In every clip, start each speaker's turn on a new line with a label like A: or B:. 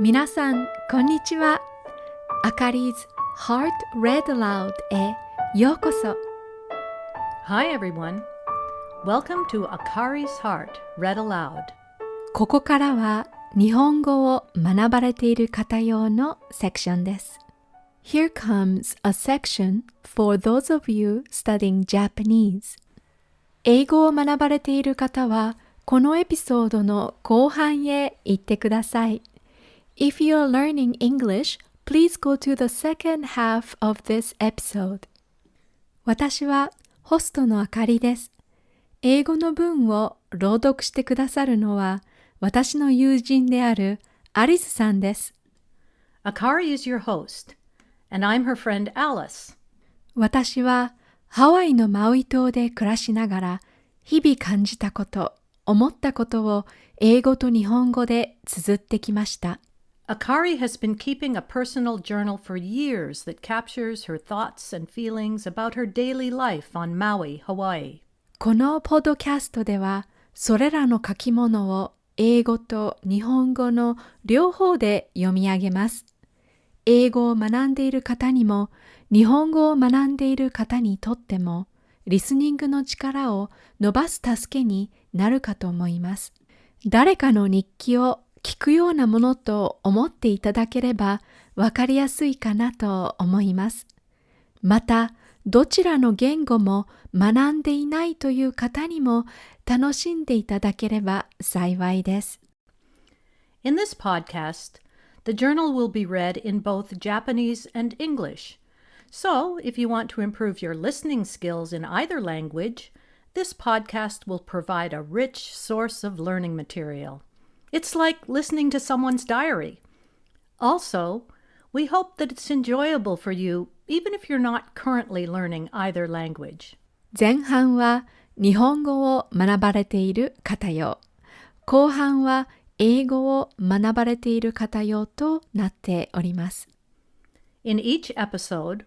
A: 皆さん、こんにちは。あかり 's Heart Read Aloud へようこそ。
B: Hi, everyone. Welcome to Akari's Heart Read Aloud.
A: ここからは日本語を学ばれている方用のセクションです。Here comes a section for those of you studying Japanese. 英語を学ばれている方は、このエピソードの後半へ行ってください。If you are learning English, please go to the second half of this episode. 私はホストのあかりです。英語の文を朗読してくださるのは私の友人であるアリスさんです。
B: Akari is your host, and I'm her friend Alice.
A: 私はハワイのマウイ島で暮らしながら日々感じたこと、思ったことを英語と日本語で綴ってきました。
B: Akari has been keeping a personal journal for years that captures her thoughts and feelings about her daily life on Maui, Hawaii.
A: このポッドキャストではそれらの書き物を英語と日本語の両方で読み上げます。英語を学んでいる方にも日本語を学んでいる方にとってもリスニングの力を伸ばす助けになるかと思います。誰かの日記を聞くようなものと思っていただければわかりやすいかなと思います。また、どちらの言語も学んでいないという方にも楽しんでいただければ幸いです。
B: In this podcast, the journal will be read in both Japanese and English. So, if you want to improve your listening skills in either language, this podcast will provide a rich source of learning material. It's like listening to someone's diary. Also, we hope that it's enjoyable for you even if you're not currently learning either language.
A: 前半は日本語を学ばれている方用、後半は英語を学ばれている方用となっております。
B: In each episode,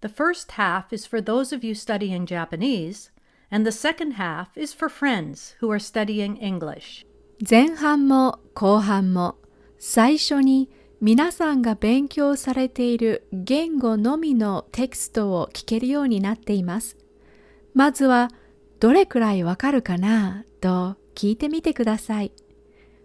B: the first half is for those of you studying Japanese, and the second half is for friends who are studying English.
A: 前半も後半も最初に皆さんが勉強されている言語のみのテキストを聞けるようになっています。まずはどれくらいわかるかなと聞いてみてください。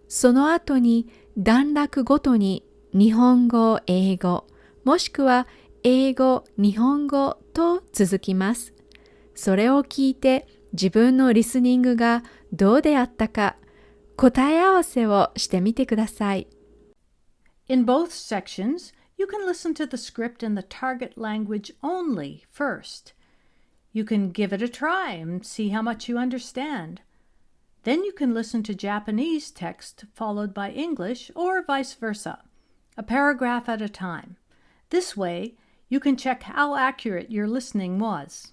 A: その後に段落ごとに日本語、英語、もしくは英語、日本語と続きます。それを聞いて自分のリスニングがどうであったか答え合わせをしてみてください。
B: In both sections, you can listen to the script in the target language only first. You can give it a try and see how much you understand. Then you can listen to Japanese text followed by English or vice versa, a paragraph at a time. This way, you can check how accurate your listening was.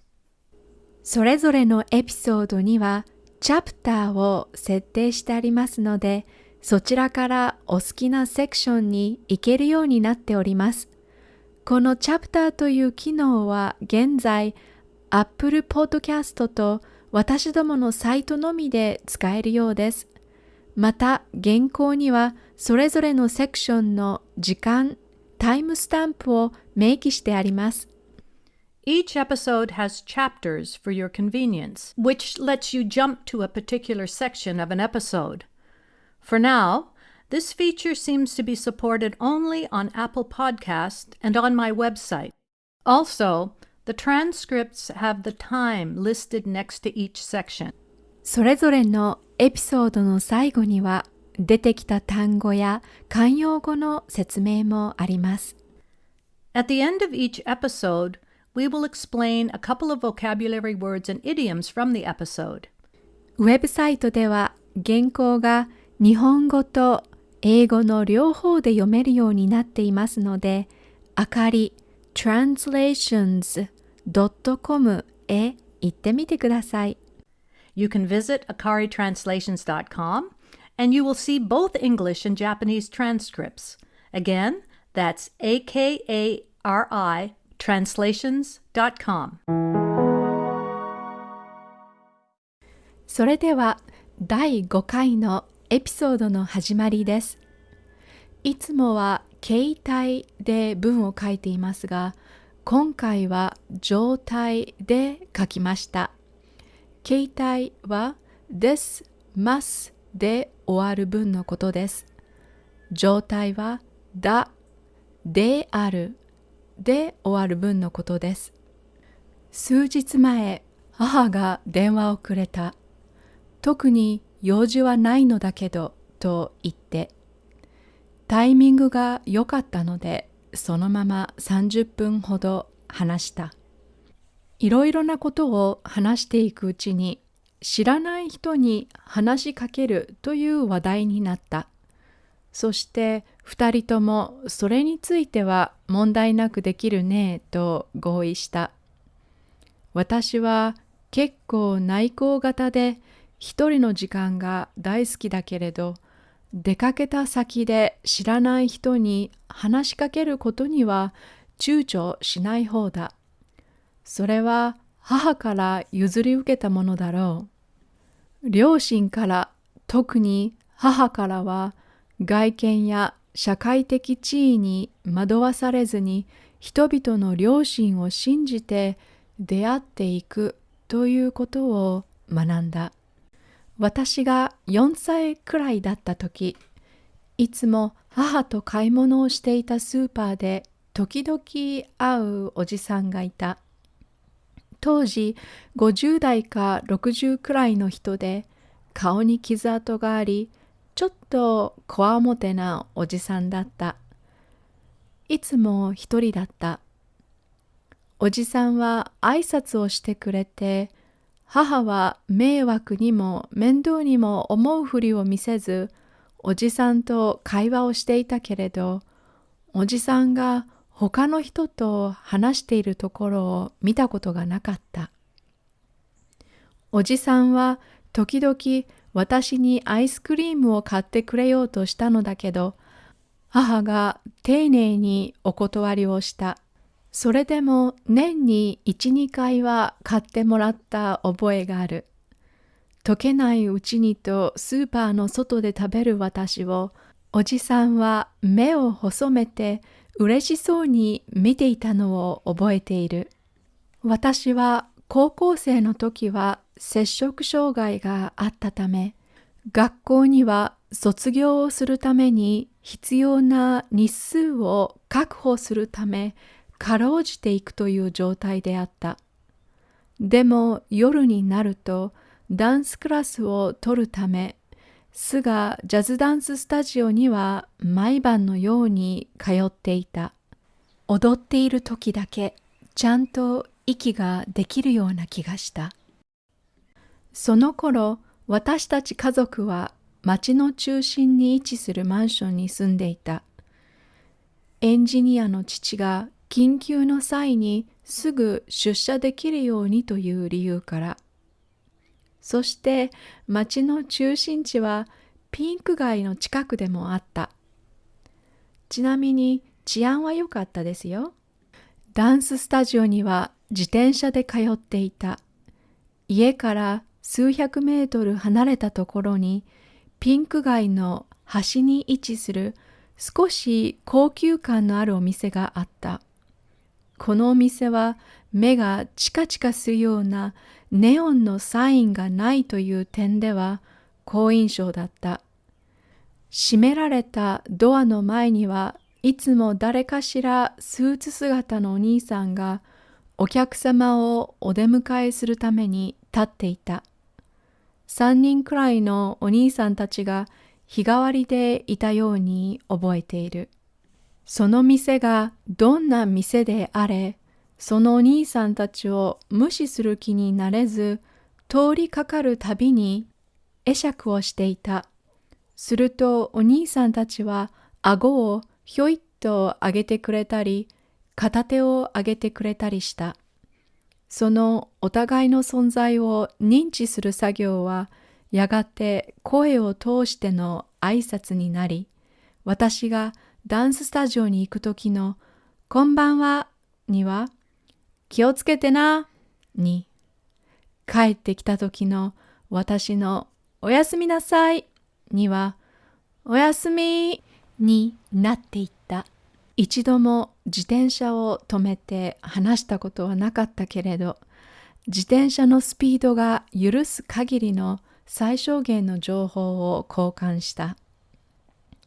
A: それぞれのエピソードにはチャプターを設定してありますので、そちらからお好きなセクションに行けるようになっております。このチャプターという機能は現在 Apple Podcast と私どものサイトのみで使えるようです。また原稿にはそれぞれのセクションの時間、タイムスタンプを明記してあります。
B: Each episode has chapters for your convenience, which lets you jump to a particular section of an episode. For now, this feature seems to be supported only on Apple Podcast and on my website. Also, the transcripts have the time listed next to each section.
A: それぞれのエピソードの最後には出てきた単語や慣用語の説明もあります。
B: At the end of each episode, we will explain a couple of vocabulary words and idioms from the episode.
A: ウェブサイトでは原稿が日本語と英語の両方で読めるようになっていますので、あかり translations.com へ行ってみてください。
B: You can visit akaritranslations.com and you will see both English and Japanese transcripts. Again, that's A K A R I translations.com.
A: それでは第5回のエピソードの始まりです。いつもは形態で文を書いていますが、今回は状態で書きました。形態は this, must で終わる文のことです。状態はだ、であるで終わる文のことです。数日前、母が電話をくれた。特に用事はないのだけど、と言って。タイミングが良かったので、そのまま30分ほど話した。いろいろなことを話していくうちに、知らない人に話しかけるという話題になった。そして二人ともそれについては問題なくできるねと合意した。私は結構内向型で一人の時間が大好きだけれど出かけた先で知らない人に話しかけることには躊躇しない方だ。それは母から譲り受けたものだろう。両親から特に母からは外見や社会的地位に惑わされずに人々の良心を信じて出会っていくということを学んだ。私が4歳くらいだった時、いつも母と買い物をしていたスーパーで時々会うおじさんがいた。当時50代か60くらいの人で顔に傷跡があり、ちょっとこわもてなおじさんだった。いつも一人だった。おじさんは挨拶をしてくれて、母は迷惑にも面倒にも思うふりを見せず、おじさんと会話をしていたけれど、おじさんが他の人と話しているところを見たことがなかった。おじさんは時々私にアイスクリームを買ってくれようとしたのだけど、母が丁寧にお断りをした。それでも年に1、2回は買ってもらった覚えがある。溶けないうちにとスーパーの外で食べる私を、おじさんは目を細めて嬉しそうに見ていたのを覚えている。私は高校生の時は摂食障害があったため、学校には卒業をするために必要な日数を確保するため、かろうじていくという状態であった。でも夜になるとダンスクラスを取るため、スがジャズダンススタジオには毎晩のように通っていた。踊っている時だけちゃんと息ができるような気がした。その頃、私たち家族は町の中心に位置するマンションに住んでいた。エンジニアの父が緊急の際にすぐ出社できるようにという理由から。そして町の中心地はピンク街の近くでもあった。ちなみに治安は良かったですよ。ダンススタジオには自転車で通っていた。家から数百メートル離れたところにピンク街の端に位置する少し高級感のあるお店があった。このお店は目がチカチカするようなネオンのサインがないという点では好印象だった。閉められたドアの前にはいつも誰かしらスーツ姿のお兄さんがお客様をお出迎えするために立っていた。三人くらいのお兄さんたちが日替わりでいたように覚えている。その店がどんな店であれ、そのお兄さんたちを無視する気になれず、通りかかるたびに会釈をしていた。するとお兄さんたちは顎をひょいっと上げてくれたり、片手を上げてくれたりした。そのお互いの存在を認知する作業は、やがて声を通しての挨拶になり、私がダンススタジオに行く時のこんばんはには気をつけてなに帰ってきた時の私のおやすみなさいにはおやすみになっていった。一度も自転車を止めて話したことはなかったけれど、自転車のスピードが許す限りの最小限の情報を交換した。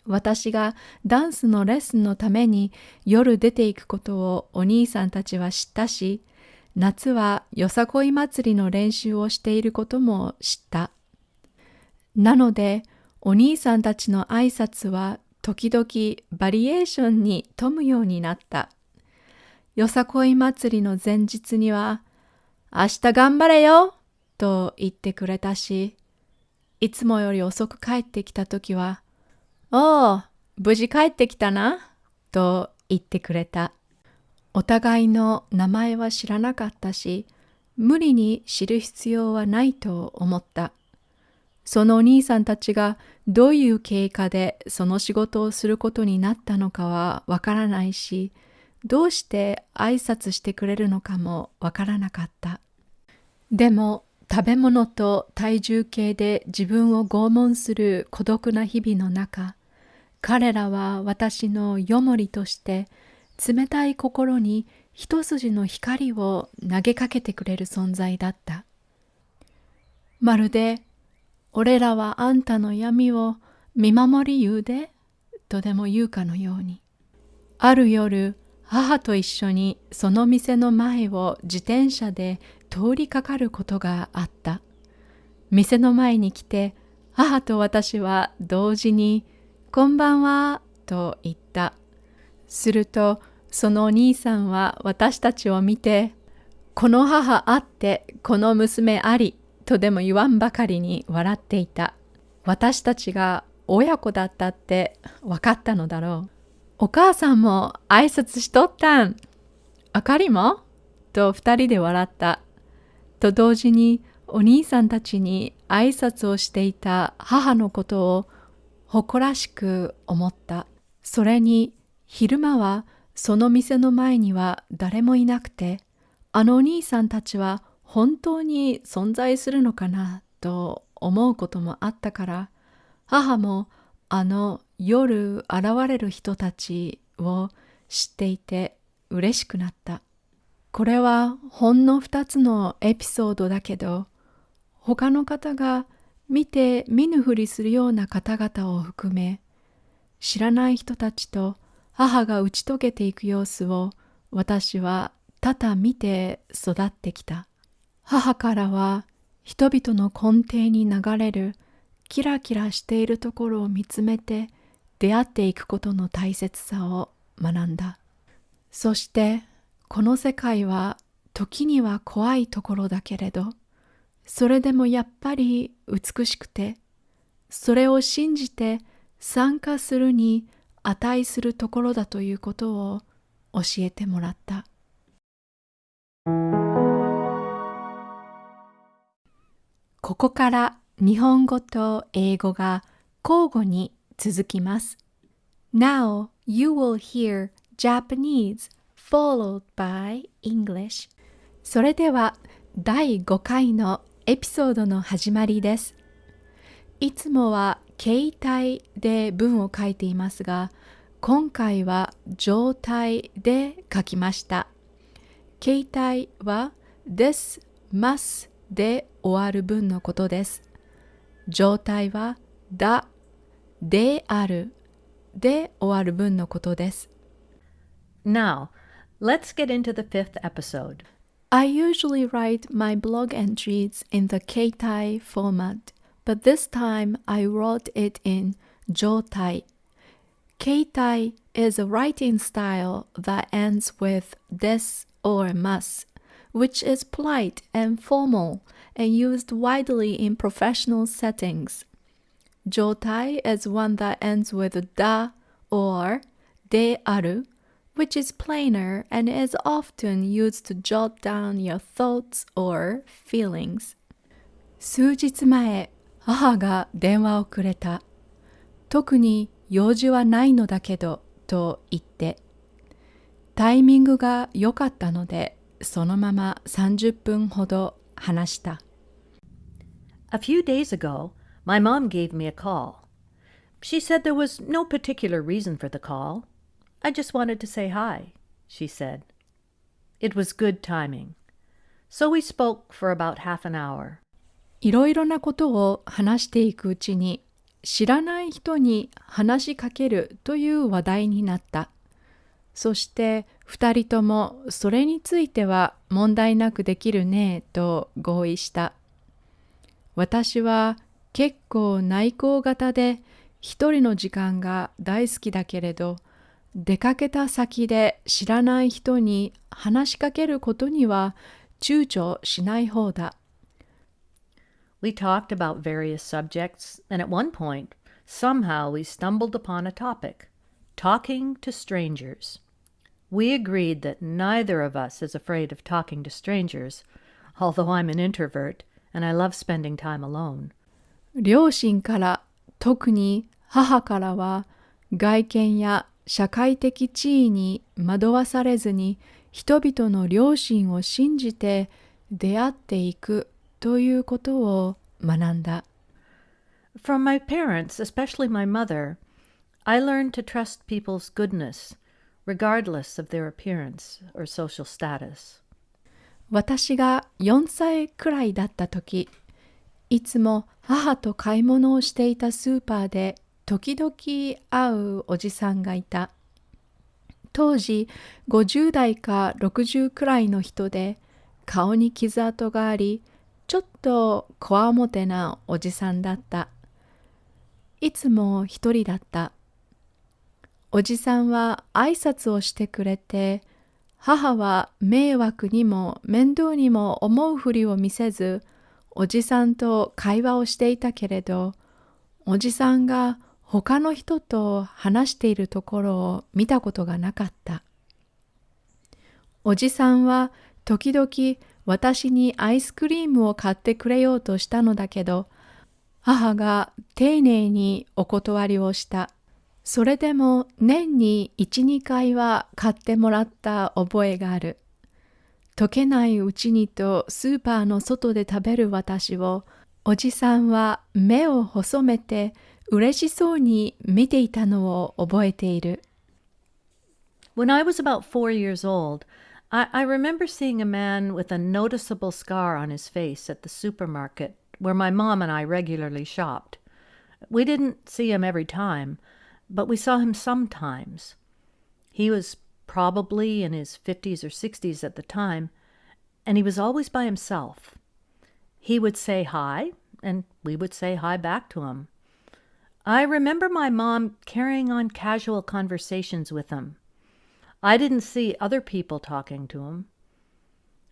A: 私がダンスのレッスンのために夜出ていくことをお兄さんたちは知ったし、夏はよさこい祭りの練習をしていることも知った。なので、お兄さんたちの挨拶は時々バリエーションに富むようになった。よさこい祭りの前日には、明日頑張れよと言ってくれたし、いつもより遅く帰ってきたときは、おお、無事帰ってきたなと言ってくれた。お互いの名前は知らなかったし、無理に知る必要はないと思った。そのお兄さんたちがどういう経過でその仕事をすることになったのかはわからないし、どうして挨拶してくれるのかもわからなかった。でも食べ物と体重計で自分を拷問する孤独な日々の中、彼らは私のよもりとして冷たい心に一筋の光を投げかけてくれる存在だった。まるで、俺らはあんたの闇を見守り言うで、とでも言うかのように。ある夜、母と一緒にその店の前を自転車で通りかかることがあった。店の前に来て、母と私は同時に、こんばんは、と言った。すると、そのお兄さんは私たちを見て、この母あって、この娘あり、とでも言わんばかりに笑っていた。私たちが親子だったって分かったのだろう。お母さんも挨拶しとったん。あかりも？と二人で笑った。と同時にお兄さんたちに挨拶をしていた母のことを誇らしく思った。それに昼間はその店の前には誰もいなくて、あのお兄さんたちは本当に存在するのかなと思うこともあったから、母もあの夜現れる人たちを知っていて嬉しくなった。これはほんの二つのエピソードだけど、他の方が見て見ぬふりするような方々を含め、知らない人たちと母が打ち解けていく様子を私は多々見て育ってきた。母からは人々の根底に流れるキラキラしているところを見つめて出会っていくことの大切さを学んだ。そしてこの世界は時には怖いところだけれど、それでもやっぱり美しくて、それを信じて参加するに値するところだということを教えてもらった。ここから日本語と英語が交互に続きます。Now you will hear Japanese followed by English. それでは第5回のエピソードの始まりです。いつもは形態で文を書いていますが、今回は状態で書きました。形態は this, must で終わる文のことです。状態はだであるで終わる文のことです。
B: Now, let's get into the fifth episode.
A: I usually write my blog entries in the Keitai format, but this time I wrote it in Jotai. Keitai is a writing style that ends with this or must, which is polite and formal and used widely in professional settings. Jotai is one that ends with da or de aru, which is plainer and is often used to jot down your thoughts or feelings. 数日前、母が電話をくれた。特に用事はないのだけど、と言って。タイミングが良かったので、 そのまま30分ほど話した。
B: A few days ago, my mom gave me a call. She said there was no particular reason for the call. I just wanted to say hi, she said. It was good timing. So we spoke for about half an hour.
A: いろいろなことを話していくうちに知らない人に話しかけるという話題になった。そして二人ともそれについては問題なくできるねと合意した。私は結構内向型で一人の時間が大好きだけれど出かけた先で知らない人に話しかけることには躊躇しない方だ。
B: We talked about various subjects, and at one point, somehow we stumbled upon a topic talking to strangers. We agreed that neither of us is afraid of talking to strangers, although I'm an introvert and I love spending time alone.
A: 両親から特に母からは外見や社会的地位に惑わされずに人々の良心を信じて出会っていくということを学んだ。
B: From my parents, especially my mother, I learned to trust people's goodness, regardless of their appearance or social status.
A: 私が4歳くらいだった時、いつも母と買い物をしていたスーパーで時々会うおじさんがいた。当時50代か60くらいの人で顔に傷跡がありちょっとこわもてなおじさんだった。いつも一人だった。おじさんは挨拶をしてくれて母は迷惑にも面倒にも思うふりを見せずおじさんと会話をしていたけれどおじさんが他の人と話しているところを見たことがなかった。おじさんは時々私にアイスクリームを買ってくれようとしたのだけど、母が丁寧にお断りをした。それでも年に1、2回は買ってもらった覚えがある。溶けないうちにとスーパーの外で食べる私を、おじさんは目を細めて嬉しそうに見ていたのを覚えている。
B: When I was about four years old, I, I remember seeing a man with a noticeable scar on his face at the supermarket where my mom and I regularly shopped. We didn't see him every time, but we saw him sometimes. He was probably in his 50s or 60s at the time, and he was always by himself. He would say hi, and we would say hi back to him. I remember my mom carrying on casual conversations with him. I didn't see other people talking to him.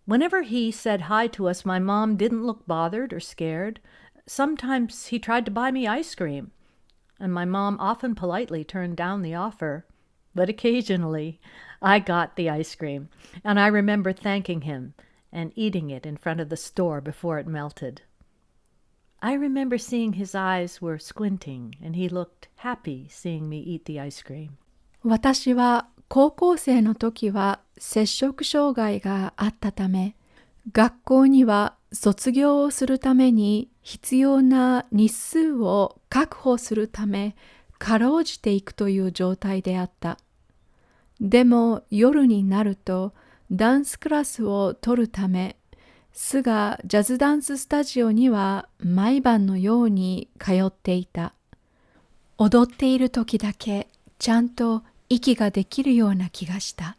B: Whenever he said hi to us, my mom didn't look bothered or scared. Sometimes he tried to buy me ice cream, and my mom often politely turned down the offer. But occasionally I got the ice cream, and I remember thanking him and eating it in front of the store before it melted. I remember seeing his eyes were squinting and he looked happy seeing me eat the ice cream.
A: 私は高校生の時は摂食障害があったため、学校には卒業をするために 必要な日数を確保するため、かろうじていくという状態であった。でも夜になるとダンスクラスを取るためスがジャズダンススタジオには毎晩のように通っていた。踊っている時だけちゃんと息ができるような気がした。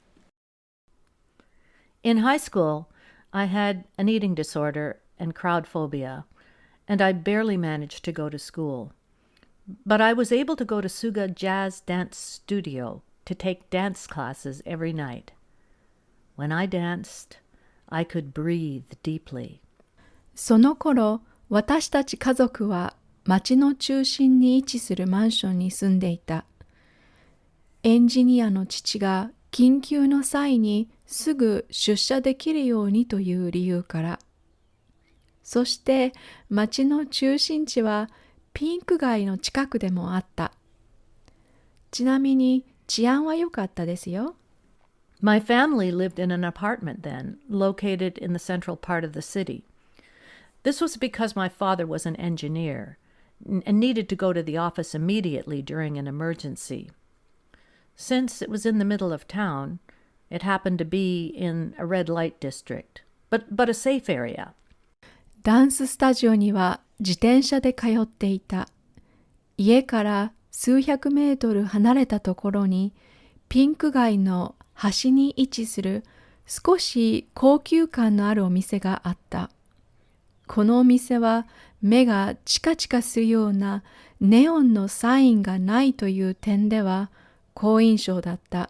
B: In high school, I had an eating disorder and crowd phobia, and I barely managed to go to school. But I was able to go to Suga Jazz Dance Studio to take dance classes every night. When I danced, I could breathe deeply.
A: その頃、私たち家族は町の中心に位置するマンションに住んでいた。エンジニアの父が緊急の際にすぐ出社できるようにという理由から。 そして町の中心地はピンク街の近くでもあった。ちなみに治安は良かったですよ。
B: My family lived in an apartment then, located in the central part of the city. This was because my father was an engineer, and needed to go to the office immediately during an emergency. Since it was in the middle of town, it happened to be in a red light district, but, but a safe area.
A: ダンススタジオには自転車で通っていた。家から数百メートル離れたところにピンク街の端に位置する少し高級感のあるお店があった。このお店は目がチカチカするようなネオンのサインがないという点では好印象だった。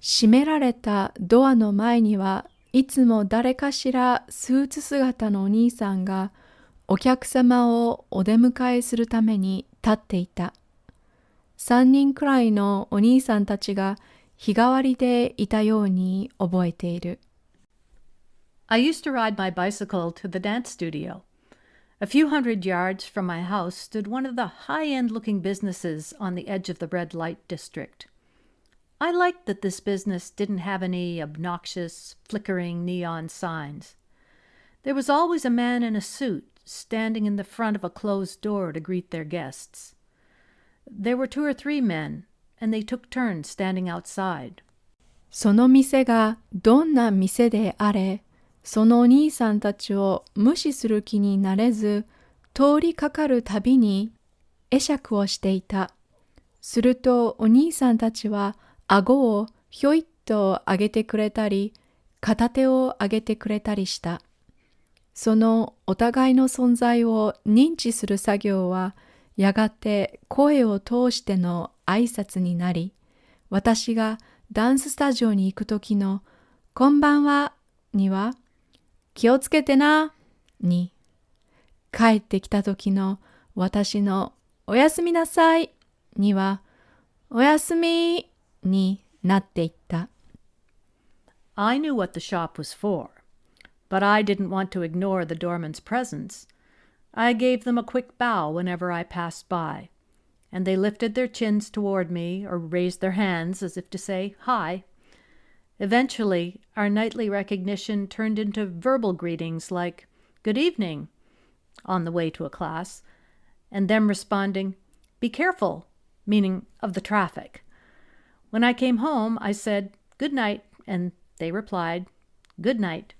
A: 閉められたドアの前にはいつも誰かしらスーツ姿のお兄さんがお客様をお出迎えするために立っていた。三人くらいのお兄さんたちが日替わりでいたように覚えている。
B: I used to ride my bicycle to the dance studio. A few hundred yards from my house stood one of the high end looking businesses on the edge of the red light district. I liked that this business didn't have any obnoxious, flickering neon signs. There was always a man in a suit standing in the front of a closed door to greet their guests. There were two or three men, and they took turns standing outside.
A: その店がどんな店であれ、そのお兄さんたちを無視する気になれず、通りかかるたびに会釈をしていた。するとお兄さんたちは 顎をひょいっと上げてくれたり、片手を上げてくれたりした。そのお互いの存在を認知する作業は、やがて声を通しての挨拶になり、私がダンススタジオに行く時のこんばんはには気をつけてなに、帰ってきた時の私のおやすみなさいにはおやすみになっていった。
B: I knew what the shop was for, but I didn't want to ignore the doorman's presence. I gave them a quick bow whenever I passed by, and they lifted their chins toward me or raised their hands as if to say, Hi. Eventually, our nightly recognition turned into verbal greetings like, Good evening, on the way to a class, and them responding, Be careful, meaning of the traffic. When I came home, I said, Good night, and they replied, Good night.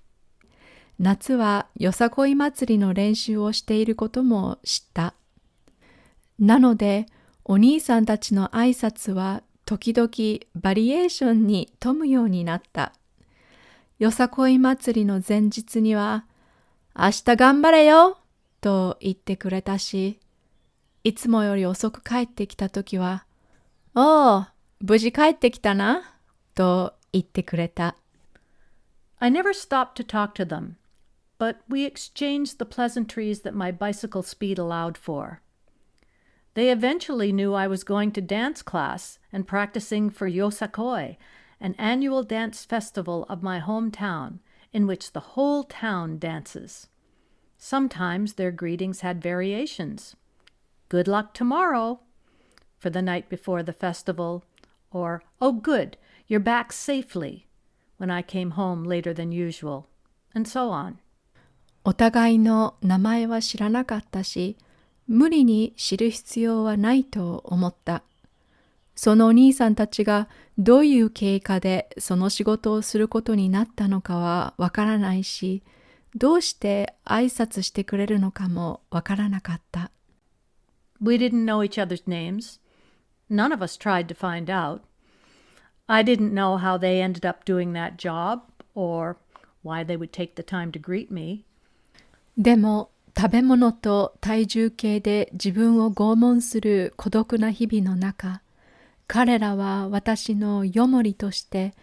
A: 夏はよさこい祭りの練習をしていることも知った。なので、お兄さんたちの挨拶は時々バリエーションに富むようになった。よさこい祭りの前日には、明日頑張れよと言ってくれたし、いつもより遅く帰ってきたときは、おお、無事帰ってきたなと言ってくれた。
B: I never stopped to talk to them. but we exchanged the pleasantries that my bicycle speed allowed for. They eventually knew I was going to dance class and practicing for Yosakoi, an annual dance festival of my hometown in which the whole town dances. Sometimes their greetings had variations. Good luck tomorrow for the night before the festival, or Oh, good, you're back safely when I came home later than usual, and so on.
A: お互いの名前は知らなかったし、無理に知る必要はないと思った。そのお兄さんたちがどういう経過でその仕事をすることになったのかはわからないし、どうして挨拶してくれるのかもわからなかった。
B: We didn't know each other's names. None of us tried to find out. I didn't know how they ended up doing that job or why they would take the time to greet me.
A: でも食べ物と体重計で自分を拷問する孤独な日々の中彼らは私のよもりとして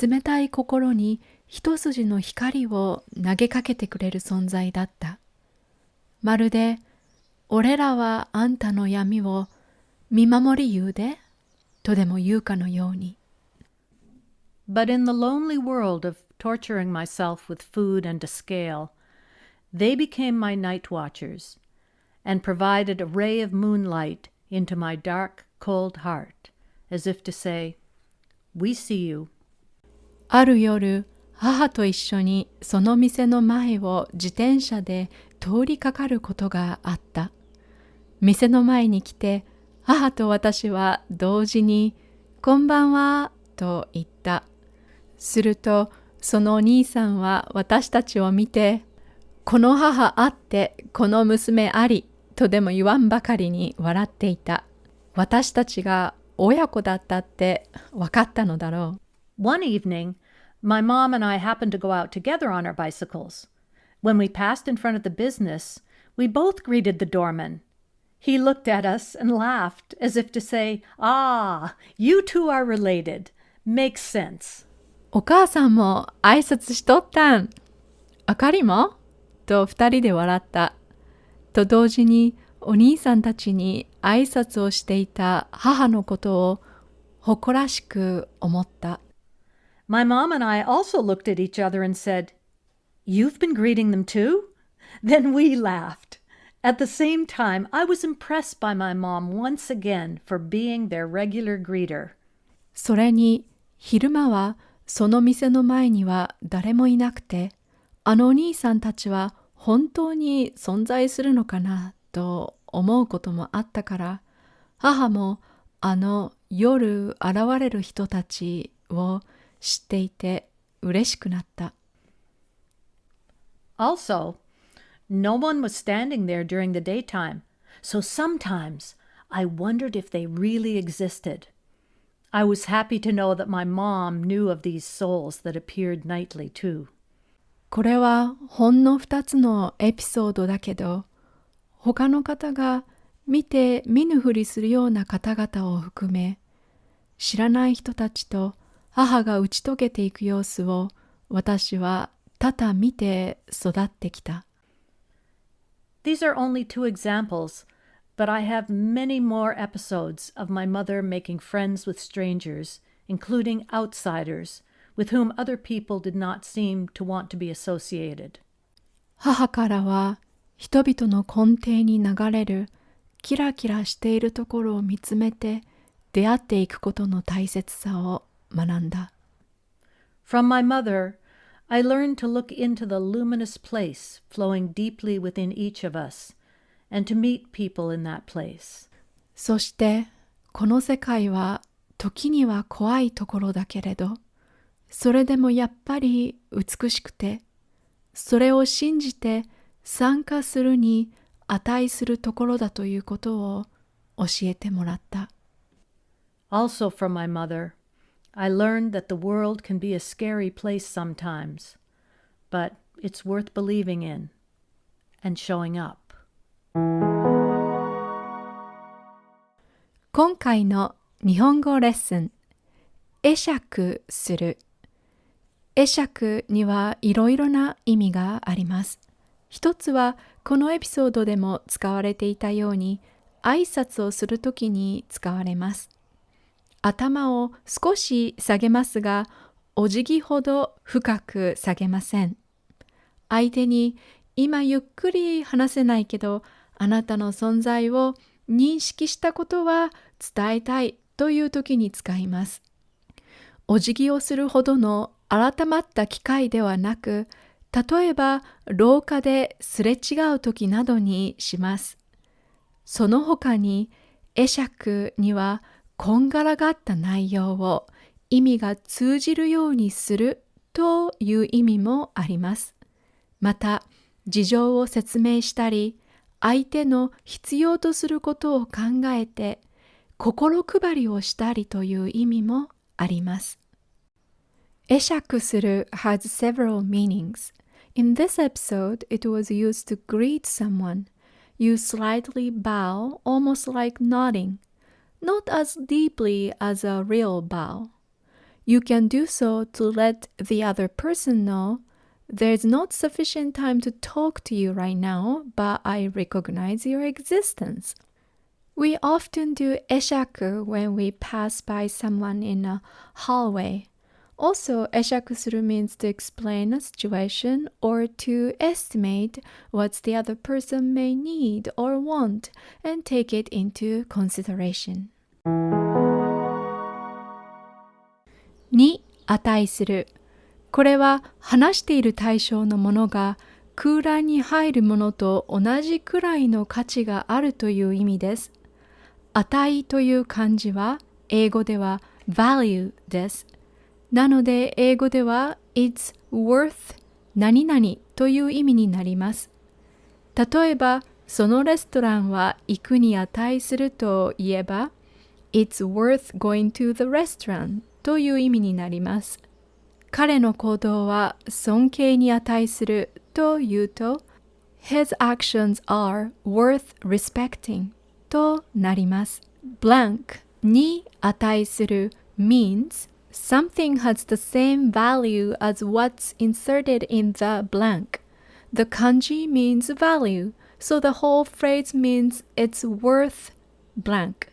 A: 冷たい心に一筋の光を投げかけてくれる存在だったまるで俺らはあんたの闇を見守り言うでとでも言うかのように
B: But in the lonely world of torturing myself with food and a scale They became my night watchers, and provided a ray of moonlight into my dark, cold heart, as if to say, We see you.
A: ある夜、母と一緒にその店の前を自転車で通りかかることがあった。 店の前に来て 母と私は同時に「こんばんは」と言った。するとそのお兄さんは私たちを見て「この母あってこの娘あり」とでも言わんばかりに笑っていた。私たちが親子だったって分かったのだろ
B: う。One evening, my mom and I happened to go out together on our bicycles. When we passed in front of the business, we both greeted the doorman. He looked at us and laughed as if to say, Ah, you two are related. Makes sense.
A: お母さんも挨拶しとったん。あかりもと二人で笑った。と同時にお兄さんたちに挨拶をしていた母のことを誇らしく思った。
B: My mom and I also looked at each other and said, You've been greeting them too? Then we laughed. At the same time, I was impressed by my mom once again for being their regular greeter.
A: それに昼間はその店の前には誰もいなくて、あのお兄さんたちは本当に存在するのかなと思うこともあったから母もあの夜現れる人たちを知っていて嬉しくなった。
B: Also, no one was standing there during the daytime, so sometimes I wondered if they really existed. I was happy to know that my mom knew of these souls that appeared nightly too.
A: これはほんの2つのエピソードだけど、他の方が見て見ぬふりするような方々を含め知らない人たちと母が打ち解けていく様子を私は多々見て育ってきた。
B: These are only two examples, but I have many more episodes of my mother making friends with strangers, including outsiders, with whom other people did not seem to want to be associated.
A: 母からは人々の根底に流れるキラキラしているところを見つめて出会っていくことの大切さを学んだ。
B: From my mother, I learned to look into the luminous place flowing deeply within each of us and to meet people in that place.
A: そしてこの世界は時には怖いところだけれどそれでもやっぱり美しくてそれを信じて参加するに値するところだということを教えてもらった。
B: Also from my mother, I learned that the world can be a scary place sometimes, but it's worth believing in and showing up.
A: 今回の日本語レッスン、会釈する。会釈にはいろいろな意味があります。一つはこのエピソードでも使われていたように挨拶をするときに使われます。頭を少し下げますがお辞儀ほど深く下げません。相手に今ゆっくり話せないけどあなたの存在を認識したことは伝えたいという時に使います。お辞儀をするほどの改まった機会ではなく例えば廊下ですれ違う時などにします。その他に会釈にはこんがらがった内容を意味が通じるようにするという意味もあります。また事情を説明したり相手の必要とすることを考えて心配りをしたりという意味もあります。会釈する has several meanings. In this episode, it was used to greet someone. You slightly bow, almost like nodding, not as deeply as a real bow. You can do so to let the other person know there's not sufficient time to talk to you right now, but I recognize your existence. We often do eshaku when we pass by someone in a hallway. Also, eshakusuru means to explain a situation or to estimate what the other person may need or want and take it into consideration. に値する。これは話している対象のものが空欄に入るものと同じくらいの価値があるという意味です。値という漢字は英語では value です。なので英語では it's worth 何々という意味になります。例えば、そのレストランは行くに値すると言えば It's worth going to the restaurant という意味になります。彼の行動は尊敬に値すると言うと His actions are worth respecting となります。blank に値する means something has the same value as what's inserted in the blank. The kanji means value, so the whole phrase means it's worth blank.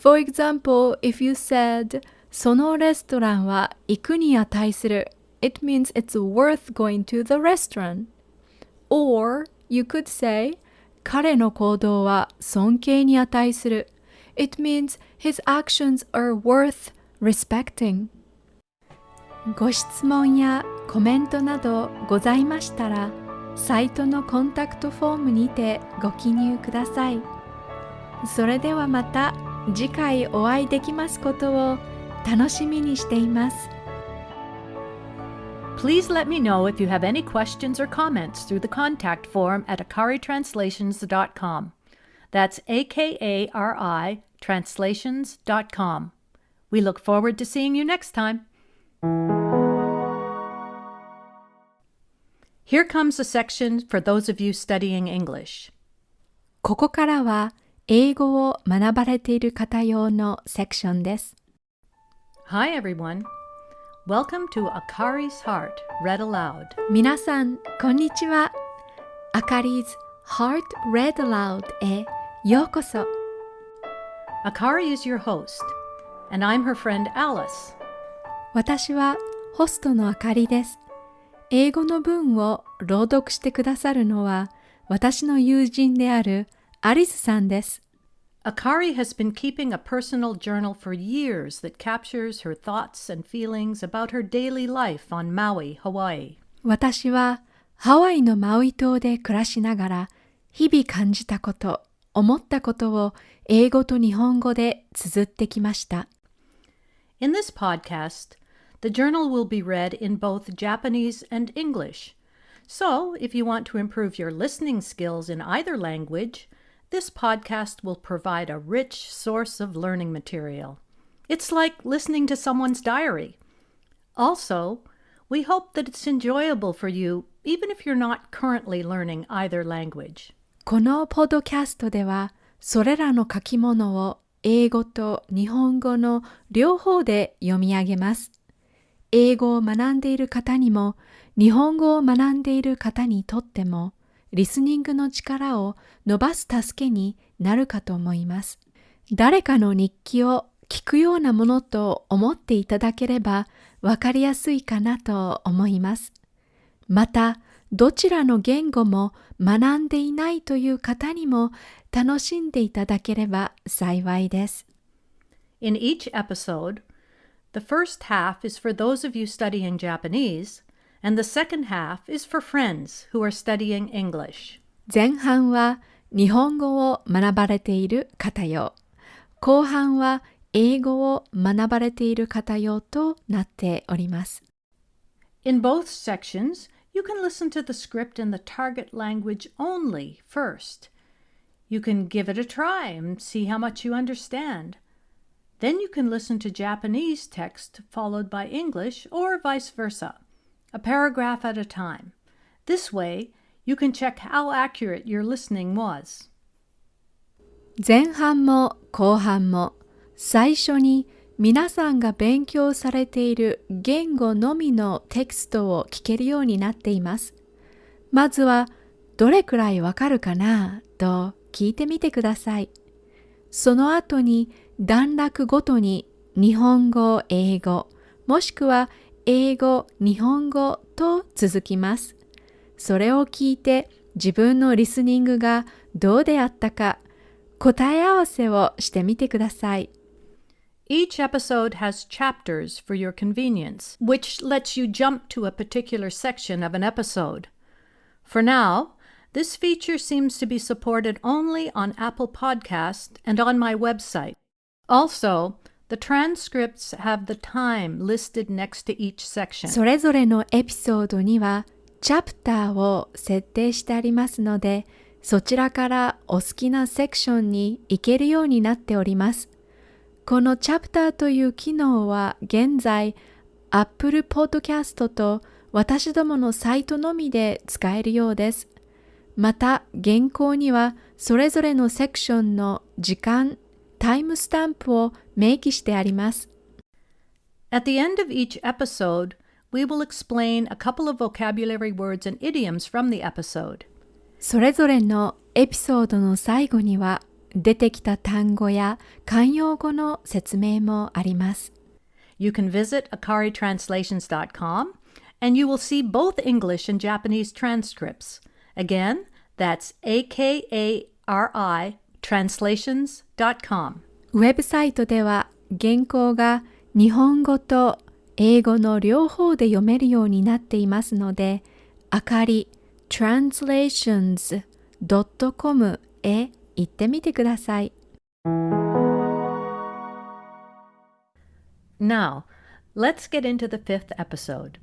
A: For example, if you said そのレストランは行くに値する it means it's worth going to the restaurant. Or you could say 彼の行動は尊敬に値する it means his actions are worth respecting. ご質問やコメントなどございましたらサイトのコンタクトフォームにてご記入ください。それではまた次回お会いできますことを楽しみにしています。
B: Please let me know if you have any questions or comments through the contact form at akaritranslations.com. That's A K A R I translations.com. We look forward to seeing you next time. Here comes a section for those of you studying English.
A: ここからは 英語を学ばれている方用のセクションです。
B: Hi, everyone. Welcome to Akari's Heart Read Aloud.
A: 皆さん、こんにちは。あかり 's Heart Read Aloud へようこそ。
B: Akari is your host, and I'm her friend Alice.
A: 私はホストのあかりです。英語の文を朗読してくださるのは私の友人である アリスさんです。
B: Akari has been keeping a personal journal for years that captures her thoughts and feelings about her daily life on Maui, Hawaii.
A: 私はハワイのマウイ島で暮らしながら日々感じたこと、思ったことを英語と日本語で綴ってきました。
B: In this podcast, the journal will be read in both Japanese and English. So, if you want to improve your listening skills in either language, this podcast will provide a rich source of learning material. It's like listening to someone's diary. Also, we hope that it's enjoyable for you even if you're not currently learning either language.
A: このポッドキャストではそれらの書き物を英語と日本語の両方で読み上げます。英語を学んでいる方にも日本語を学んでいる方にとっても リスニングの力を伸ばす助けになるかと思います。誰かの日記を聞くようなものと思っていただければわかりやすいかなと思います。また、どちらの言語も学んでいないという方にも楽しんでいただければ幸いです。
B: In each episode, the first half is for those of you studying Japanese, and the second half is for friends who are studying English.
A: 前半は日本語を学ばれている方用、後半は英語を学ばれている方用となっております。
B: In both sections, you can listen to the script in the target language only first. You can give it a try and see how much you understand. Then you can listen to Japanese text followed by English or vice versa, A paragraph at a time. This way, you can check how accurate your listening was.
A: 前半も後半も最初に皆さんが勉強されている言語のみのテキストを聞けるようになっています。まずはどれくらいわかるかなと聞いてみてください。その後に段落ごとに日本語、英語、もしくは英語、日本語と続きます。それを聞いて自分のリスニングがどうであったか答え合わせをしてみてください。
B: Each episode has chapters for your convenience, which lets you jump to a particular section of an episode. For now, this feature seems to be supported only on Apple Podcasts and on my website. Also, the transcripts have the time listed next to each section.
A: それぞれのエピソードにはチャプターを設定してありますので、そちらからお好きなセクションに行けるようになっております。このチャプターという機能は現在 Apple Podcast と私どものサイトのみで使えるようです。また原稿にはそれぞれのセクションの時間、タイムスタンプを明記してあります。
B: At the end of each episode, we will explain a couple of vocabulary words and idioms from the episode.
A: それぞれのエピソードの最後には出てきた単語や慣用語の説明もあります。
B: You can visit akaritranslations.com and you will see both English and Japanese transcripts. Again, that's A K A R I translations.com.
A: ウェブサイトでは原稿が日本語と英語の両方で読めるようになっていますので、あかり translations.com へ行ってみてください。
B: Now, let's get into the fifth episode.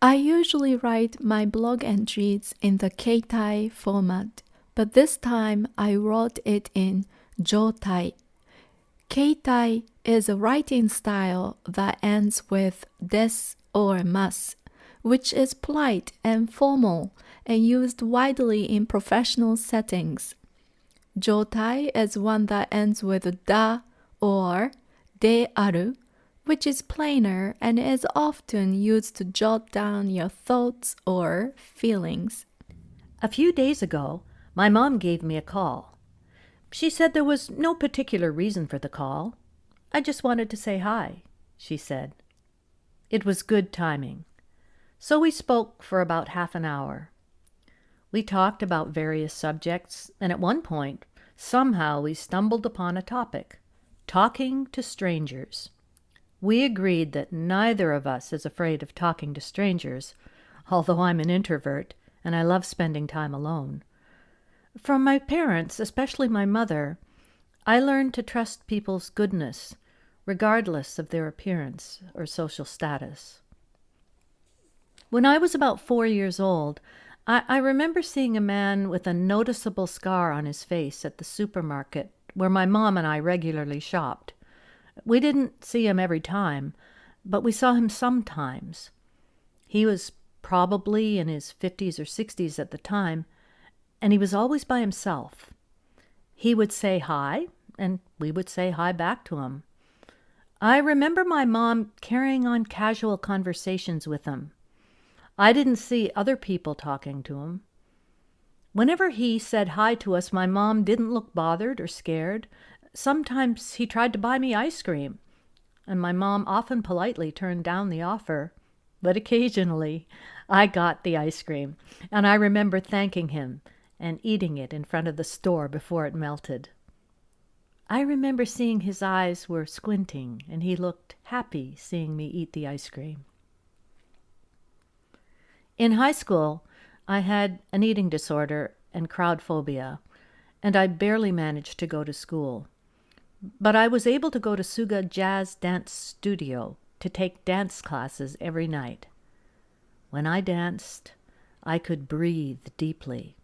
A: I usually write my blog entries in the Keitai format, but this time I wrote it in Jotai. Keitai is a writing style that ends with des or mas, which is polite and formal and used widely in professional settings. Jotai is one that ends with da or de aru, which is plainer and is often used to jot down your thoughts or feelings.
B: A few days ago, my mom gave me a call. She said there was no particular reason for the call. I just wanted to say hi, she said. It was good timing. So we spoke for about half an hour. We talked about various subjects, and at one point, somehow we stumbled upon a topic talking to strangers. We agreed that neither of us is afraid of talking to strangers, although I'm an introvert and I love spending time alone. From my parents, especially my mother, I learned to trust people's goodness, regardless of their appearance or social status. When I was about four years old, I, I remember seeing a man with a noticeable scar on his face at the supermarket where my mom and I regularly shopped. We didn't see him every time, but we saw him sometimes. He was probably in his 50s or 60s at the time, and he was always by himself. He would say hi, and we would say hi back to him. I remember my mom carrying on casual conversations with him. I didn't see other people talking to him. Whenever he said hi to us, my mom didn't look bothered or scared. Sometimes he tried to buy me ice cream, and my mom often politely turned down the offer. But occasionally I got the ice cream, and I remember thanking him and eating it in front of the store before it melted. I remember seeing his eyes were squinting, and he looked happy seeing me eat the ice cream. In high school, I had an eating disorder and crowd phobia, and I barely managed to go to school. But I was able to go to Suga Jazz Dance Studio to take dance classes every night. When I danced, I could breathe deeply.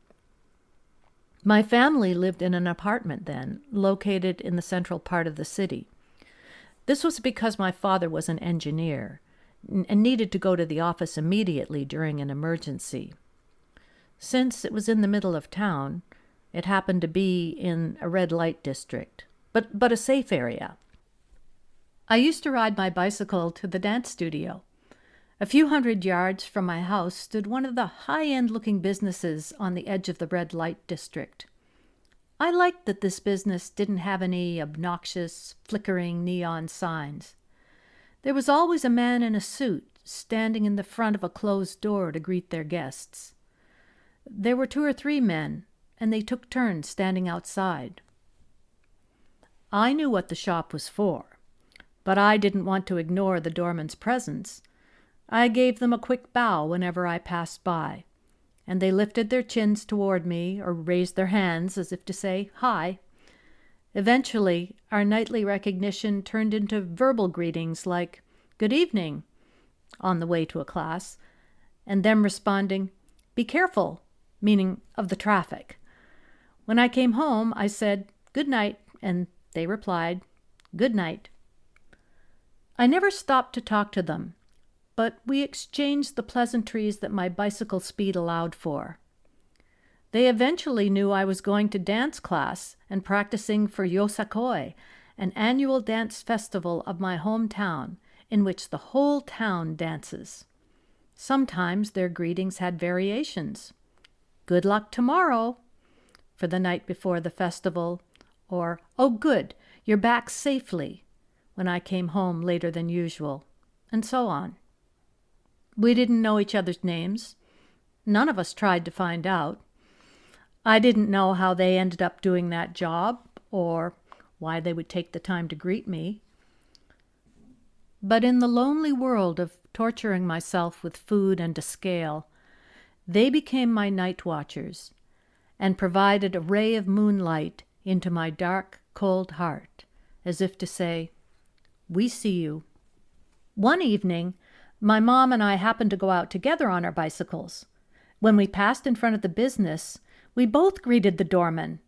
B: My family lived in an apartment then, located in the central part of the city. This was because my father was an engineer and needed to go to the office immediately during an emergency. Since it was in the middle of town, it happened to be in a red light district, but, but a safe area. I used to ride my bicycle to the dance studio. A few hundred yards from my house stood one of the high end looking businesses on the edge of the red light district. I liked that this business didn't have any obnoxious, flickering neon signs. There was always a man in a suit standing in the front of a closed door to greet their guests. There were two or three men, and they took turns standing outside. I knew what the shop was for, but I didn't want to ignore the doorman's presence. I gave them a quick bow whenever I passed by, and they lifted their chins toward me or raised their hands as if to say, Hi. Eventually, our nightly recognition turned into verbal greetings like, Good evening, on the way to a class, and them responding, Be careful, meaning of the traffic. When I came home, I said, Good night, and they replied, Good night. I never stopped to talk to them, but we exchanged the pleasantries that my bicycle speed allowed for. They eventually knew I was going to dance class and practicing for Yosakoi, an annual dance festival of my hometown in which the whole town dances. Sometimes their greetings had variations. Good luck tomorrow for the night before the festival, or Oh, good, you're back safely when I came home later than usual, and so on. We didn't know each other's names. None of us tried to find out. I didn't know how they ended up doing that job or why they would take the time to greet me. But in the lonely world of torturing myself with food and a scale, they became my night watchers and provided a ray of moonlight into my dark, cold heart, as if to say, We see you. One evening, my mom and I happened to go out together on our bicycles. When we passed in front of the business, we both greeted the doorman.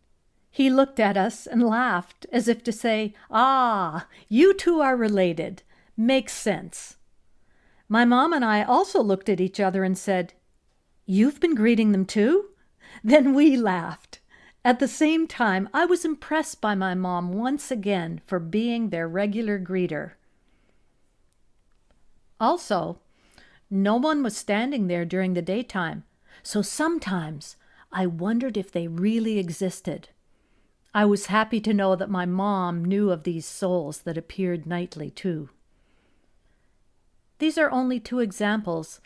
B: He looked at us and laughed, as if to say, Ah, you two are related. Makes sense. My mom and I also looked at each other and said, You've been greeting them too? Then we laughed. At the same time, I was impressed by my mom once again for being their regular greeter. Also, no one was standing there during the daytime, so sometimes I wondered if they really existed. I was happy to know that my mom knew of these souls that appeared nightly, too. These are only two examples,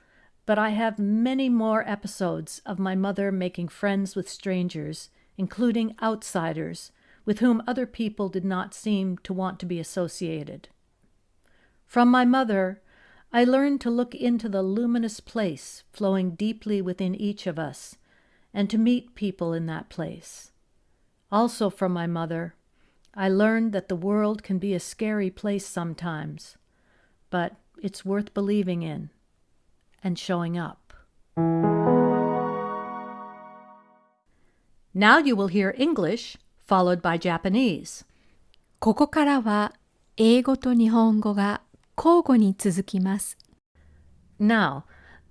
B: but I have many more episodes of my mother making friends with strangers, including outsiders, with whom other people did not seem to want to be associated. From my mother, I learned to look into the luminous place flowing deeply within each of us and to meet people in that place. Also, from my mother, I learned that the world can be a scary place sometimes, but it's worth believing in and showing up. Now you will hear English followed by Japanese.
A: ここからは英語と日本語が 交互に続きます。
B: Now,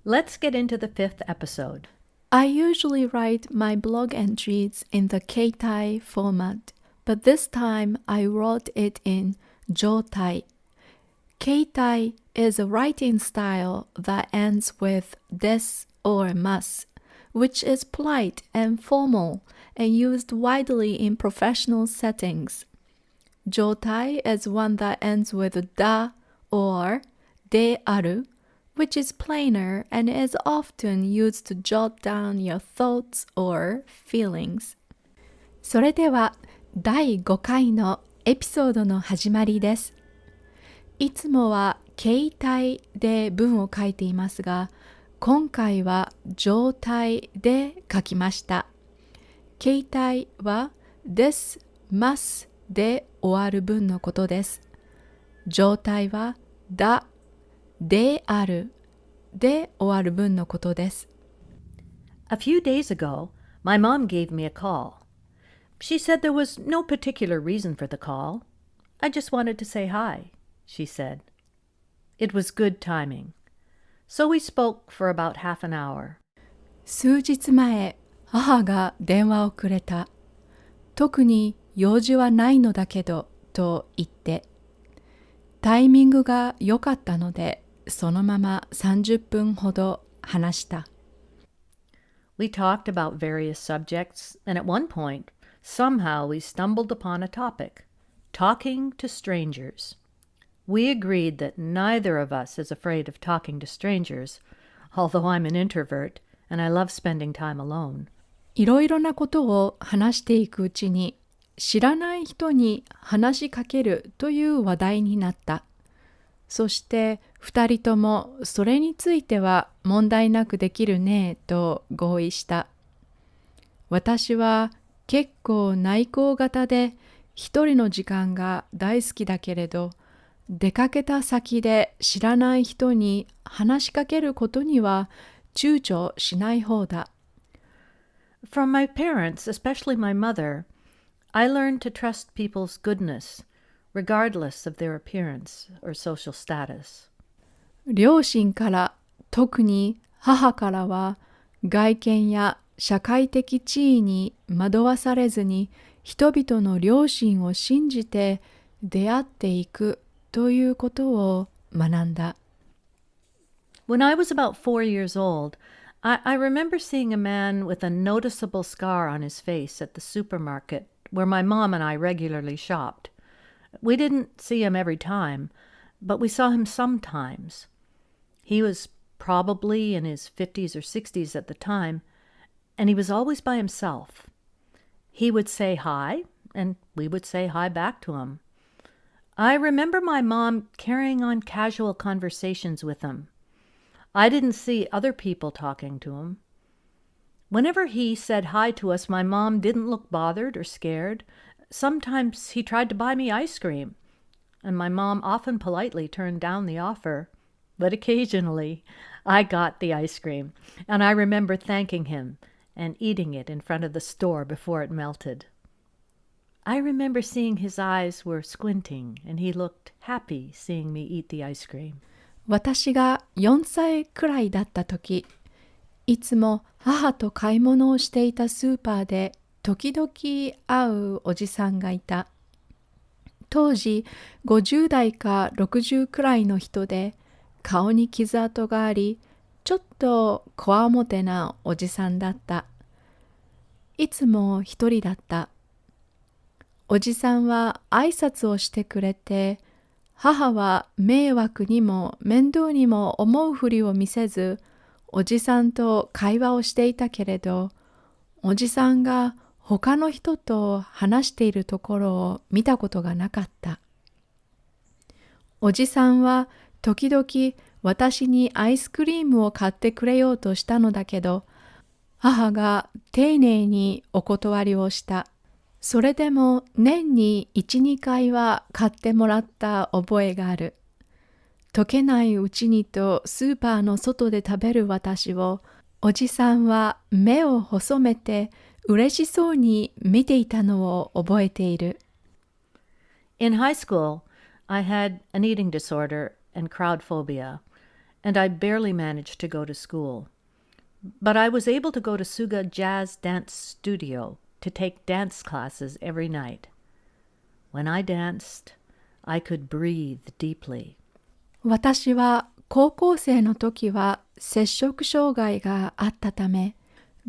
B: let's get into the fifth episode.
A: I usually write my blog entries in the Keitai format, but this time I wrote it in Jotai. Keitai is a writing style that ends with des or mas, which is polite and formal and used widely in professional settings. Jotai is one that ends with da or de aru, which is plainer and is often used to jot down your thoughts or feelings. それでは第5回のエピソードの始まりです。いつもは形態で文を書いていますが、今回は状態で書きました。形態はです、ますで終わる文のことです。状態はだ、であるで終わる文のことです。
B: A few days ago, my mom gave me a call. She said there was no particular reason for the call. I just wanted to say hi, she said. It was good timing. So we spoke for about half an hour.
A: 数日前、母が電話をくれた。特に用事はないのだけど、と言って。タイミングが良かったので、そのまま30分ほど話した。
B: We talked about various subjects, and at one point, somehow we stumbled upon a topic talking to strangers. We agreed that neither of us is afraid of talking to strangers, although I'm an introvert and I love spending time alone.
A: いろいろなことを話していくうちに、知らない人に話しかけるという話題になった。そして二人ともそれについては問題なくできるねと合意した。私は結構内向型で一人の時間が大好きだけれど出かけた先で知らない人に話しかけることには躊躇しない方だ。
B: From my parents, especially my mother, I learned to trust people's goodness, regardless of their appearance or social status.
A: 両親から特に母からは外見や社会的地位に惑わされずに人々の良心を信じて出会っていくということを学んだ。
B: When I was about four years old, I, I remember seeing a man with a noticeable scar on his face at the supermarket where my mom and I regularly shopped. We didn't see him every time, but we saw him sometimes. He was probably in his 50s or 60s at the time, and he was always by himself. He would say hi, and we would say hi back to him. I remember my mom carrying on casual conversations with him. I didn't see other people talking to him. Whenever he said hi to us, my mom didn't look bothered or scared. Sometimes he tried to buy me ice cream, and my mom often politely turned down the offer. But occasionally I got the ice cream, and I remember thanking him and eating it in front of the store before it melted. I remember seeing his eyes were squinting, and he looked happy seeing me eat the ice cream.
A: 私が4歳くらいだった時 いつも母と買い物をしていたスーパーで時々会うおじさんがいた。当時50代か60くらいの人で顔に傷跡がありちょっとこわもてなおじさんだった。いつも一人だった。おじさんは挨拶をしてくれて母は迷惑にも面倒にも思うふりを見せず、おじさんと会話をしていたけれど、おじさんが他の人と話しているところを見たことがなかった。おじさんは時々私にアイスクリームを買ってくれようとしたのだけど、母が丁寧にお断りをした。それでも年に1、2回は買ってもらった覚えがある。溶けないうちにとスーパーの外で食べる私をおじさんは目を細めて嬉しそうに見ていたのを覚えている。
B: In high school, I had an eating disorder and crowd phobia, and I barely managed to go to school. But I was able to go to Suga Jazz Dance Studio to take dance classes every night. When I danced, I could breathe deeply.
A: 私は高校生の時は摂食障害があったため、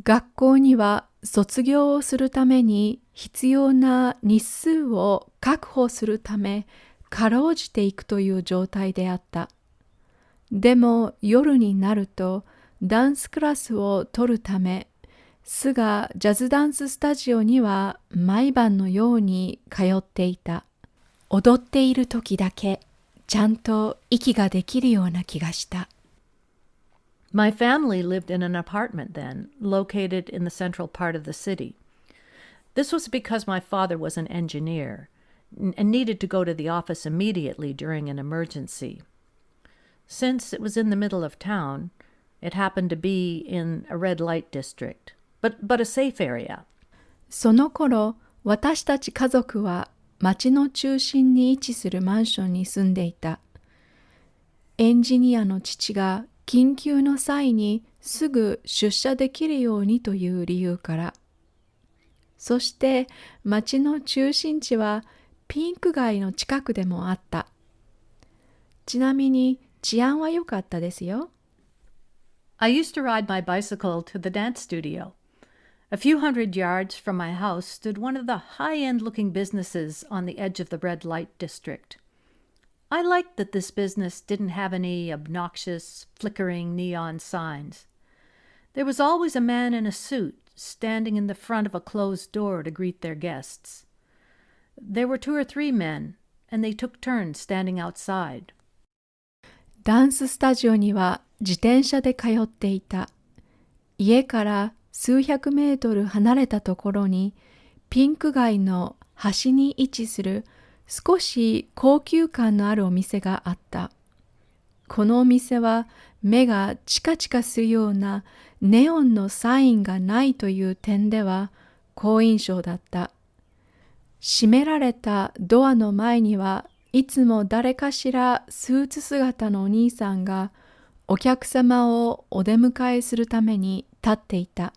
A: 学校には卒業をするために必要な日数を確保するため、かろうじていくという状態であった。でも夜になるとダンスクラスを取るためスがジャズダンススタジオには毎晩のように通っていた。踊っている時だけちゃんと息ができるような気がした。
B: My family lived in an apartment then, located in the central part of the city. This was because my father was an engineer and needed to go to the office immediately during an emergency. Since it was in the middle of town, it happened to be in a red light district. but, but a safe area.
A: その頃、私たち家族は 町の中心に位置するマンションに住んでいた。エンジニアの父が緊急の際にすぐ出社できるようにという理由から。そして町の中心地はピンク街の近くでもあった。ちなみに治安は良かったですよ。
B: I used to ride my bicycle to the dance studio. A few hundred yards from my house stood one of the high end looking businesses on the edge of the red light district. I liked that this business didn't have any obnoxious, flickering neon signs. There was always a man in a suit standing in the front of a closed door to greet their guests. There were two or three men, and they took turns standing outside.
A: ダンススタジオには自転車で通っていた。家から 数百メートル離れたところにピンク街の端に位置する少し高級感のあるお店があった。このお店は目がチカチカするようなネオンのサインがないという点では好印象だった。閉められたドアの前にはいつも誰かしらスーツ姿のお兄さんがお客様をお出迎えするために立っていた。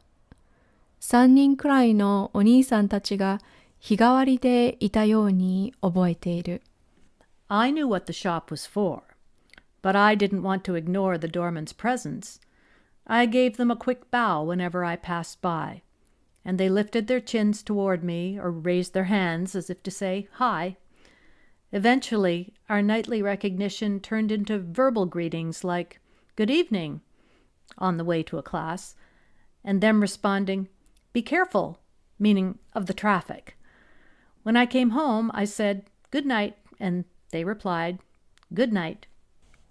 A: 三人くらいのお兄さんたちが日替わりでいたように覚えている。
B: I knew what the shop was for, but I didn't want to ignore the doorman's presence. I gave them a quick bow whenever I passed by, and they lifted their chins toward me or raised their hands as if to say, Hi. Eventually, our nightly recognition turned into verbal greetings like, Good evening, on the way to a class, and them responding, Be careful, meaning of the traffic. When I came home, I said, Good night, and they replied, Good night.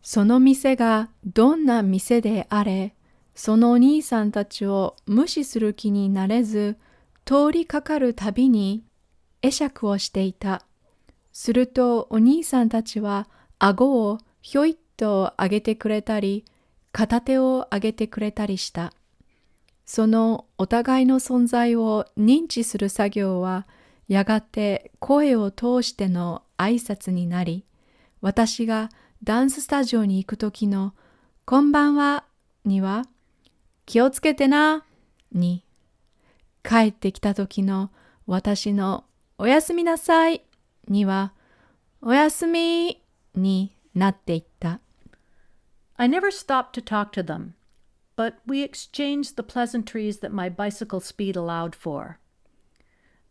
A: その店がどんな店であれ、そのお兄さんたちを無視する気になれず、通りかかるたびに会釈をしていた。するとお兄さんたちは顎をひょいっと上げてくれたり、片手を上げてくれたりした。そのお互いの存在を認知する作業は、やがて声を通しての挨拶になり、私がダンススタジオに行く時のこんばんはには気をつけてなに帰ってきた時の私のおやすみなさいにはおやすみになっていった。
B: I never stopped to talk to them. But we exchanged the pleasantries that my bicycle speed allowed for.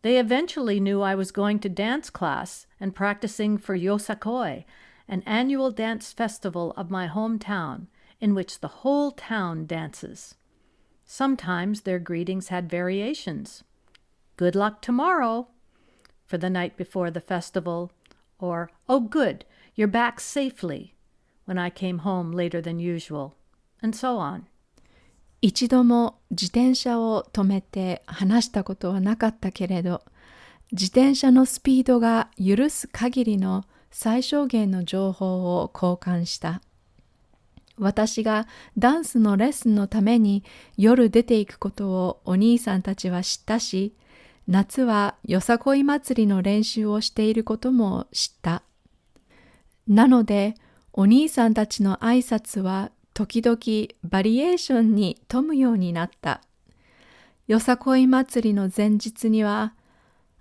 B: They eventually knew I was going to dance class and practicing for Yosakoi, an annual dance festival of my hometown in which the whole town dances. Sometimes their greetings had variations. Good luck tomorrow for the night before the festival, or oh, good, you're back safely when I came home later than usual, and so on.
A: 一度も自転車を止めて話したことはなかったけれど、自転車のスピードが許す限りの最小限の情報を交換した。私がダンスのレッスンのために夜出ていくことをお兄さんたちは知ったし、夏はよさこい祭りの練習をしていることも知った。なので、お兄さんたちの挨拶は時々バリエーションに富むようになった。よさこい祭りの前日には、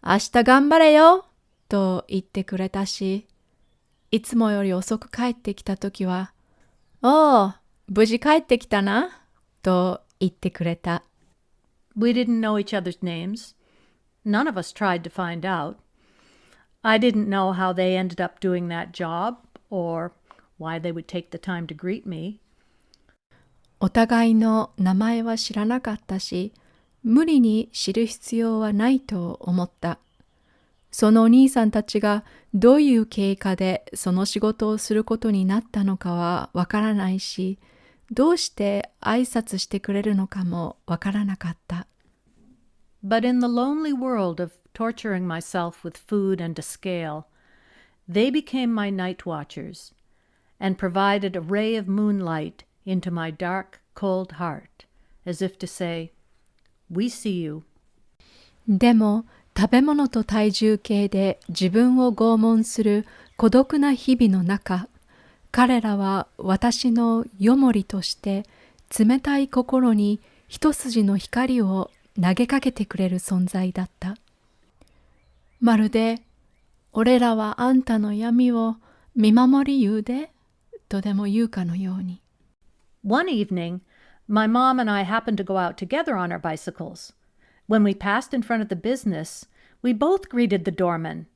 A: 明日頑張れよと言ってくれたし、いつもより遅く帰ってきた時は、おお、無事帰ってきたなと言ってくれた。
B: We didn't know each other's names. None of us tried to find out. I didn't know how they ended up doing that job or why they would take the time to greet me.
A: お互いの名前は知らなかったし、無理に知る必要はないと思った。そのお兄さんたちがどういう経過でその仕事をすることになったのかはわからないし、どうして挨拶してくれるのかもわからなかった。
B: But in the lonely world of torturing myself with food and a scale, they became my night watchers and provided a ray of moonlight into my dark, cold heart, as if to say, We see you.
A: でも食べ物と体重計で自分を拷問する孤独な日々の中、彼らは私のよもりとして冷たい心に一筋の光を投げかけてくれる存在だった。まるで、俺らはあんたの闇を見守り言うで、とでも言うかのように。
B: One evening, my mom and I happened to go out together on our bicycles. When we passed in front of the business, we both greeted the doorman.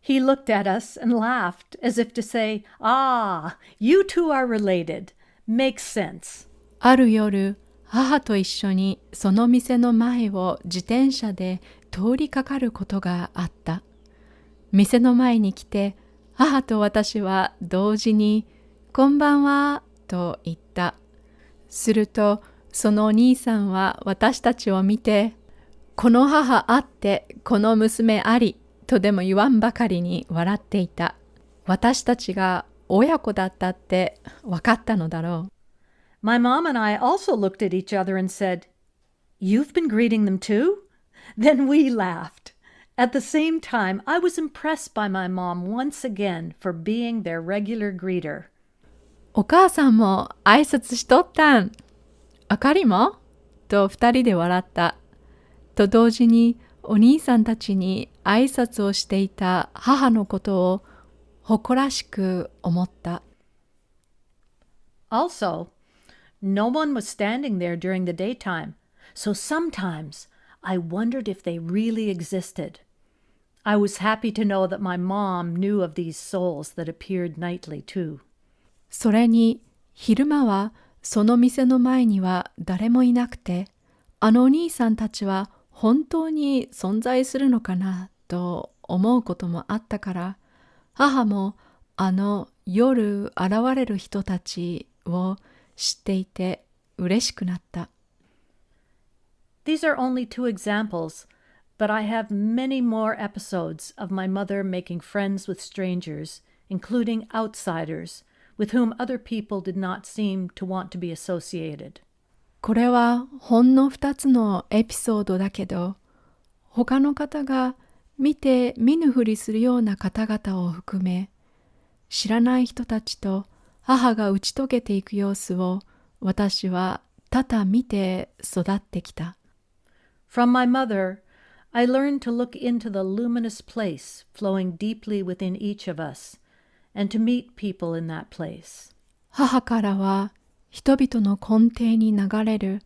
B: He looked at us and laughed as if to say, Ah, you two are related. Makes sense.
A: ある夜、母と一緒にその店の前を自転車で通りかかることがあった。店の前に来て、母と私は同時に こんばんは、と言った。 すると、そのお兄さんは私たちを見て、この母あって、この娘あり、とでも言わんばかりに笑っていた。私たちが親子だったって分かったのだろう。
B: My mom and I also looked at each other and said, You've been greeting them too? Then we laughed. At the same time, I was impressed by my mom once again for being their regular greeter.
A: お母さんも挨拶しとったん。あかりもと二人で笑った。と同時にお兄さんたちに挨拶をしていた母のことを誇らしく思った。
B: Also, no one was standing there during the daytime, so sometimes I wondered if they really existed. I was happy to know that my mom knew of these souls that appeared nightly too.
A: それに昼間はその店の前には誰もいなくて、あのお兄さんたちは本当に存在するのかなと思うこともあったから、母もあの夜現れる人たちを知っていて嬉しくなった。
B: These are only two examples, but I have many more episodes of my mother making friends with strangers, including outsiders, with whom other people did not seem to want to be associated.
A: これはほんの2つのエピソードだけど、他の方が見て見ぬふりするような方々を含め、知らない人たちと母が打ち解けていく様子を私は多々見て育ってきた。
B: From my mother, I learned to look into the luminous place flowing deeply within each of us, And to meet people in that place.
A: 母からは人々の根底に流れる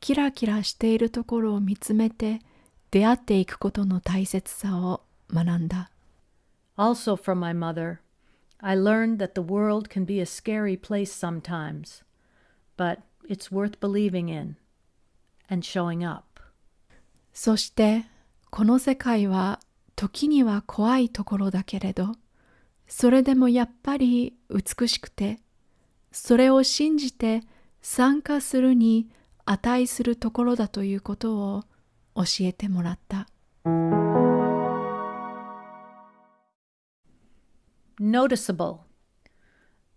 A: キラキラしているところを見つめて出会っていくことの大切さを学んだ。
B: Also, from my mother, I learned that the world can be a scary place sometimes, but it's worth believing in and showing up.
A: そしてこの世界は時には怖いところだけれどそれでもやっぱり美しくてそれを信じて参加するに値するところだということを教えてもらった。
B: Noticeable.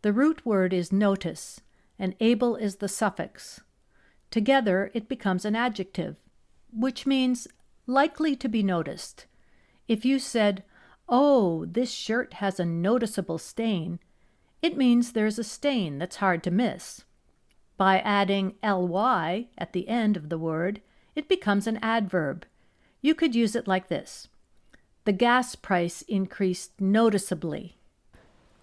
B: The root word is notice, and able is the suffix. Together it becomes an adjective, which means likely to be noticed. If you said, Oh, this shirt has a noticeable stain, it means there's a stain that's hard to miss. By adding ly at the end of the word, it becomes an adverb. You could use it like this The gas price increased noticeably.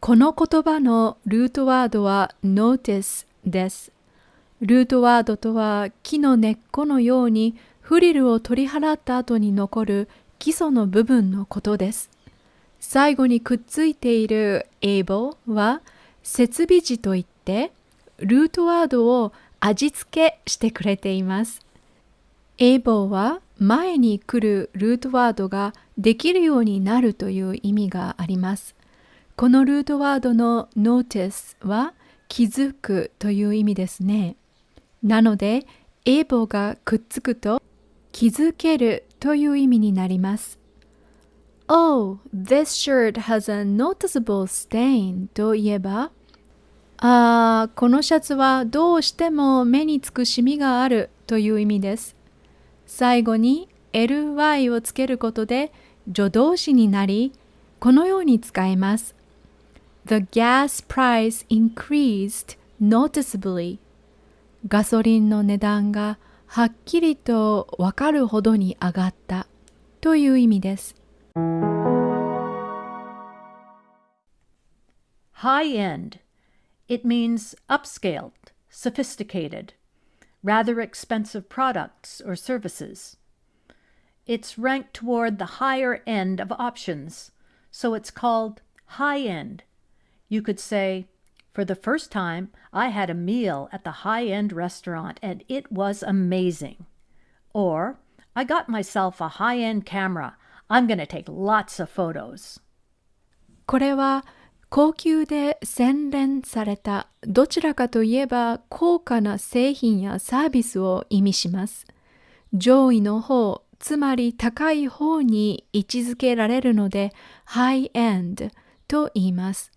A: この言葉のルートワードは notice です。ルートワードとは木の根っこのようにフリルを取り払った後に残る基礎の部分のことです。 最後にくっついている able は設備時といってルートワードを味付けしてくれています。able は前に来るルートワードができるようになるという意味があります。このルートワードの notice は気づくという意味ですね。なので、able がくっつくと気づけるという意味になります。Oh, this shirt has a noticeable stain といえば、ああ、このシャツはどうしても目につくシミがあるという意味です。最後に ly をつけることで助動詞になり、このように使えます。The gas price increased noticeably. ガソリンの値段がはっきりとわかるほどに上がったという意味です。
B: High end. It means upscaled, sophisticated, rather expensive products or services. It's ranked toward the higher end of options, so it's called high end. You could say, For the first time, I had a meal at the high end restaurant and it was amazing. Or, I got myself a high end camera. I'm going to take lots of photos.
A: これは高級で洗練されたどちらかといえば高価な製品やサービスを意味します。上位の方、つまり高い方に位置づけられるので high end と言います。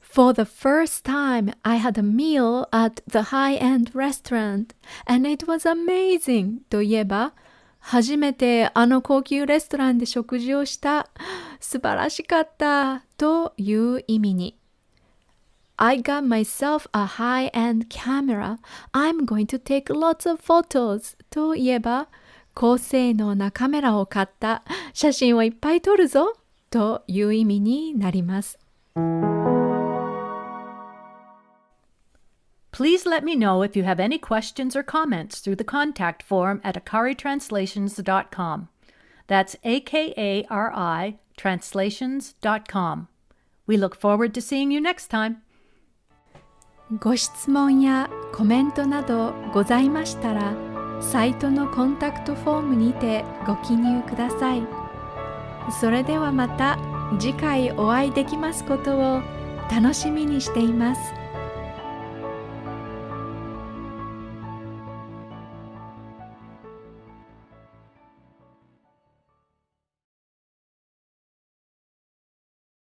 A: For the first time, I had a meal at the high-end restaurant and it was amazing といえば、初めてあの高級レストランで食事をした。素晴らしかったという意味に。I got myself a high-end camera. I'm going to take lots of photos といえば、高性能なカメラを買った。写真をいっぱい撮るぞという意味になります。
B: Please let me know if you have any questions or comments through the contact form at akaritranslations.com. That's A K A R I translations.com. We look forward to seeing you next time.
A: ご質問やコメントなどございましたら、サイトのコンタクトフォームにてご記入ください。それではまた次回お会いできますことを楽しみにしています。